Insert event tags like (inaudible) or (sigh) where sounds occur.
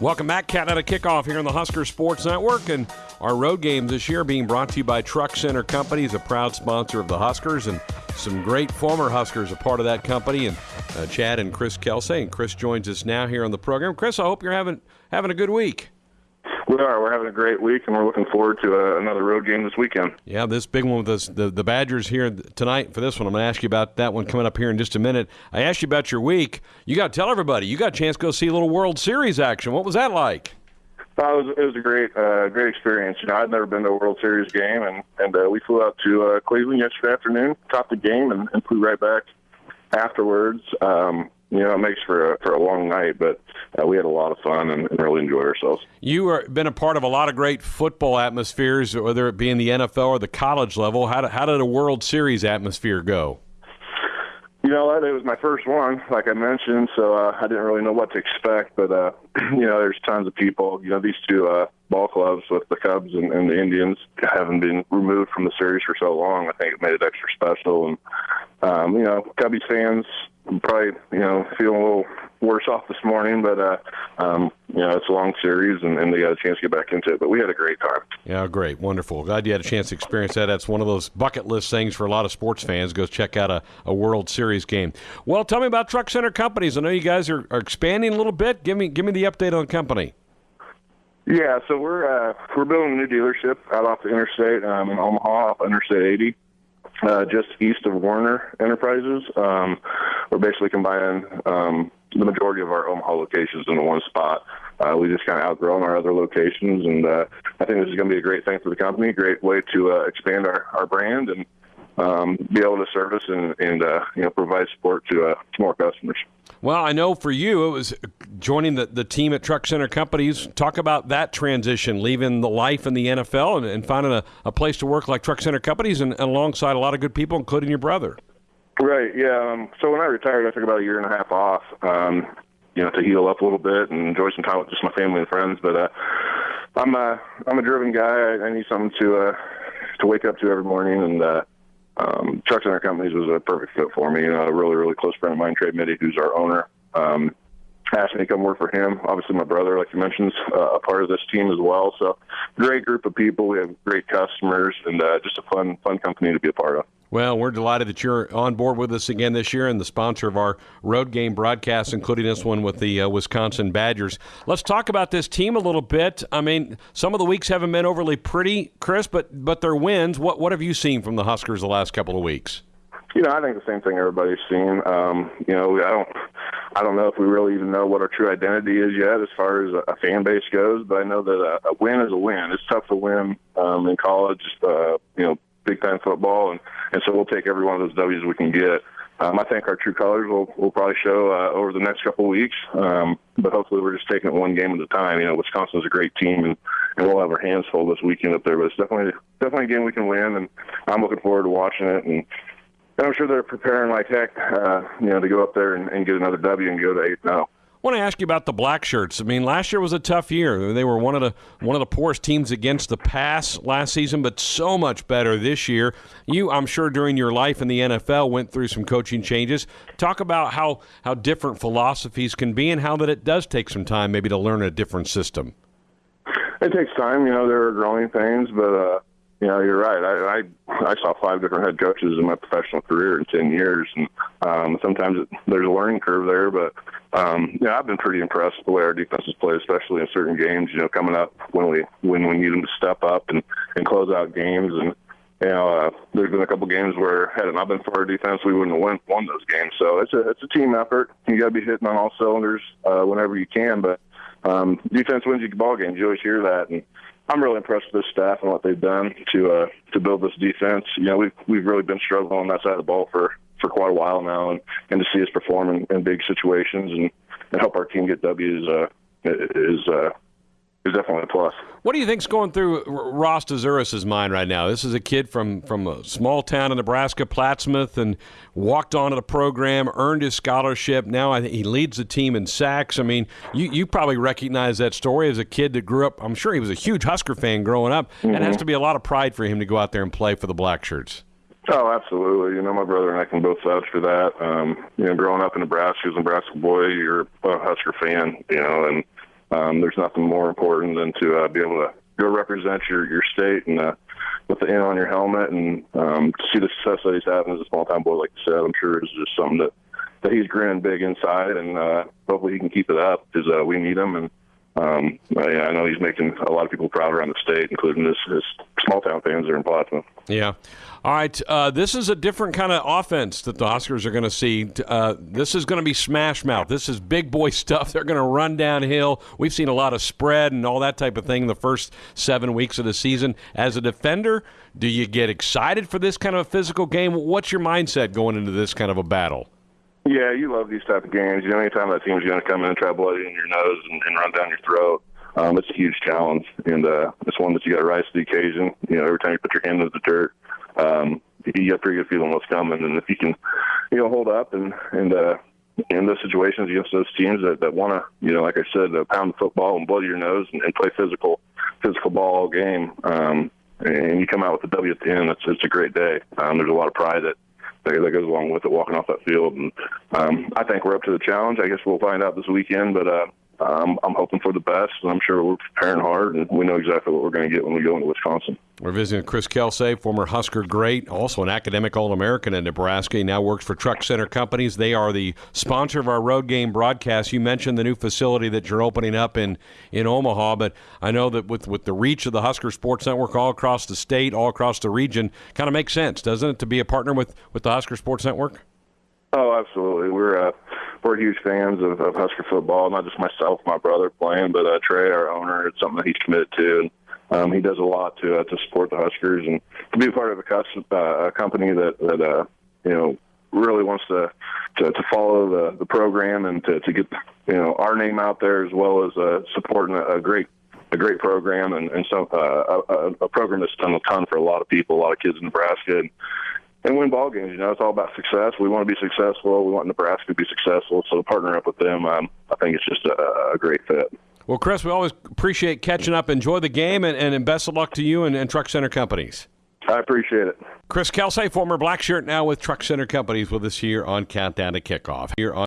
Welcome back, Countdown to Kickoff here on the Husker Sports Network. And our road games this year being brought to you by Truck Center Company, is a proud sponsor of the Huskers, and some great former Huskers a part of that company. And uh, Chad and Chris Kelsay, And Chris joins us now here on the program. Chris, I hope you're having having a good week. We are. We're having a great week, and we're looking forward to uh, another road game this weekend. Yeah, this big one with us, the the Badgers here tonight for this one. I'm going to ask you about that one coming up here in just a minute. I asked you about your week. You got to tell everybody you got a chance to go see a little World Series action. What was that like? Uh, it was it was a great uh, great experience. You know, I'd never been to a World Series game, and and uh, we flew out to uh, Cleveland yesterday afternoon, topped the game, and, and flew right back afterwards. Um, you know, it makes for a, for a long night, but uh, we had a lot of fun and, and really enjoyed ourselves. You have been a part of a lot of great football atmospheres, whether it be in the NFL or the college level. How did, how did a World Series atmosphere go? You know what? It was my first one, like I mentioned, so uh, I didn't really know what to expect. But uh, (clears throat) you know, there's tons of people. You know, these two uh, ball clubs with the Cubs and, and the Indians haven't been removed from the series for so long. I think it made it extra special. And um, you know, Cubbies fans probably you know feeling a little worse off this morning, but uh, um, you know it's a long series and, and they got a chance to get back into it. But we had a great time. Yeah, great, wonderful. Glad you had a chance to experience that. That's one of those bucket list things for a lot of sports fans. Go check out a, a World Series game. Well, tell me about Truck Center Companies. I know you guys are, are expanding a little bit. Give me give me the update on the company. Yeah, so we're uh, we're building a new dealership out off the interstate um, in Omaha, off Interstate 80 uh, just east of Werner Enterprises. Um, we're basically combining um, the majority of our Omaha locations into one spot. Uh, we just kind of outgrown our other locations, and uh, I think this is going to be a great thing for the company, great way to uh, expand our, our brand and um, be able to service and, and uh, you know provide support to, uh, to more customers. Well, I know for you it was joining the, the team at Truck Center Companies. Talk about that transition, leaving the life in the NFL and, and finding a, a place to work like Truck Center Companies and, and alongside a lot of good people, including your brother. Right. Yeah. Um, so when I retired, I took about a year and a half off, um, you know, to heal up a little bit and enjoy some time with just my family and friends. But uh, I'm a I'm a driven guy. I, I need something to uh, to wake up to every morning, and uh, um, Truck Center Companies was a perfect fit for me. You know, a really really close friend of mine, Trey Mitty, who's our owner. Um, asked me to come work for him. Obviously, my brother, like you mentioned, is uh, a part of this team as well. So, great group of people. We have great customers, and uh, just a fun, fun company to be a part of. Well, we're delighted that you're on board with us again this year and the sponsor of our road game broadcast, including this one with the uh, Wisconsin Badgers. Let's talk about this team a little bit. I mean, some of the weeks haven't been overly pretty, Chris, but but their wins. What what have you seen from the Huskers the last couple of weeks? You know, I think the same thing everybody's seen. Um, you know, I don't, I don't know if we really even know what our true identity is yet as far as a fan base goes. But I know that a, a win is a win. It's tough to win um, in college. Uh, you know, big time football, and and so we'll take every one of those W's we can get. Um, I think our true colors will will probably show uh, over the next couple of weeks, um, but hopefully we're just taking it one game at a time. You know, Wisconsin's a great team, and, and we'll have our hands full this weekend up there. But it's definitely definitely a game we can win, and I'm looking forward to watching it. And, and I'm sure they're preparing like heck, uh, you know, to go up there and, and get another W and go to eight now. I want to ask you about the black shirts. I mean, last year was a tough year. They were one of the one of the poorest teams against the pass last season, but so much better this year. You, I'm sure, during your life in the NFL, went through some coaching changes. Talk about how how different philosophies can be, and how that it does take some time, maybe, to learn a different system. It takes time. You know, there are growing pains, but uh, you know, you're right. I, I I saw five different head coaches in my professional career in ten years, and um, sometimes it, there's a learning curve there. But um, yeah, I've been pretty impressed with the way our defense has played, especially in certain games. You know, coming up when we when we need them to step up and and close out games, and you know, uh, there's been a couple games where had it not been for our defense, we wouldn't have won, won those games. So it's a it's a team effort. You got to be hitting on all cylinders uh, whenever you can, but um, defense wins you ball games. You always hear that, and I'm really impressed with this staff and what they've done to uh, to build this defense. You know, we've we've really been struggling on that side of the ball for for quite a while now, and and to see us perform in, in big situations and and help our team get W's uh, is uh, is definitely a plus. What do you think's going through Ross Dzuris' mind right now? This is a kid from from a small town in Nebraska, Plattsmouth, and walked onto the program, earned his scholarship. Now I think he leads the team in sacks. I mean, you you probably recognize that story as a kid that grew up. I'm sure he was a huge Husker fan growing up. Mm-hmm. It has to be a lot of pride for him to go out there and play for the Black Shirts. Oh, absolutely. You know, my brother and I can both vouch for that. Um, you know, growing up in Nebraska as a Nebraska boy, you're a Husker fan, you know, and um, there's nothing more important than to uh, be able to go represent your your state and uh, with the N on your helmet and um, see the success that he's having as a small town boy, like you said, I'm sure is just something that that he's grinning big inside, and uh, hopefully he can keep it up because uh, we need him and. Um, I, I know he's making a lot of people proud around the state, including his, his small town fans there in Plattsmouth. Yeah. All right. Uh, this is a different kind of offense that the Huskers are going to see. Uh, this is going to be smash mouth. This is big boy (laughs) stuff. They're going to run downhill. We've seen a lot of spread and all that type of thing in the first seven weeks of the season. As a defender, do you get excited for this kind of a physical game? What's your mindset going into this kind of a battle? Yeah, you love these type of games. You know, anytime that team's going to come in and try to blow you in your nose and, and run down your throat, um, it's a huge challenge, and uh, it's one that you got to rise to the occasion. You know, every time you put your hand in the dirt, um, you got a pretty good feeling what's coming, and if you can, you know, hold up and and uh, in those situations against those teams that, that want to, you know, like I said, uh, pound the football and blow your nose and, and play physical, physical ball all game, um, and you come out with a W at the end, it's it's a great day. Um, there's a lot of pride that that, goes along with it, walking off that field. And um, I think we're up to the challenge. I guess we'll find out this weekend, but uh, um, I'm hoping for the best, and I'm sure we're preparing hard, and we know exactly what we're going to get when we go into Wisconsin. We're visiting Chris Kelsay, former Husker great, also an academic All American in Nebraska. He now works for Truck Center Companies. They are the sponsor of our road game broadcast. You mentioned the new facility that you're opening up in, in Omaha, but I know that with, with the reach of the Husker Sports Network all across the state, all across the region, kind of makes sense, doesn't it, to be a partner with, with the Husker Sports Network? Oh, absolutely. We're uh, we're huge fans of, of Husker football. Not just myself, my brother playing, but uh, Trey, our owner. It's something that he's committed to, and um, he does a lot to uh, to support the Huskers and to be a part of a, custom, uh, a company that that uh, you know really wants to, to to follow the the program and to to get you know our name out there as well as uh, supporting a, a great a great program and, and so uh, a, a program that's done a ton for a lot of people, a lot of kids in Nebraska. And, and win ball games. You know, it's all about success. We want to be successful. We want Nebraska to be successful. So to partner up with them, um, I think it's just a, a, great fit. Well, Chris, we always appreciate catching up. Enjoy the game, and, and best of luck to you and, and Truck Center Companies. I appreciate it. Chris Kelsay, former black shirt, now with Truck Center Companies, with us here on Countdown to Kickoff. Here on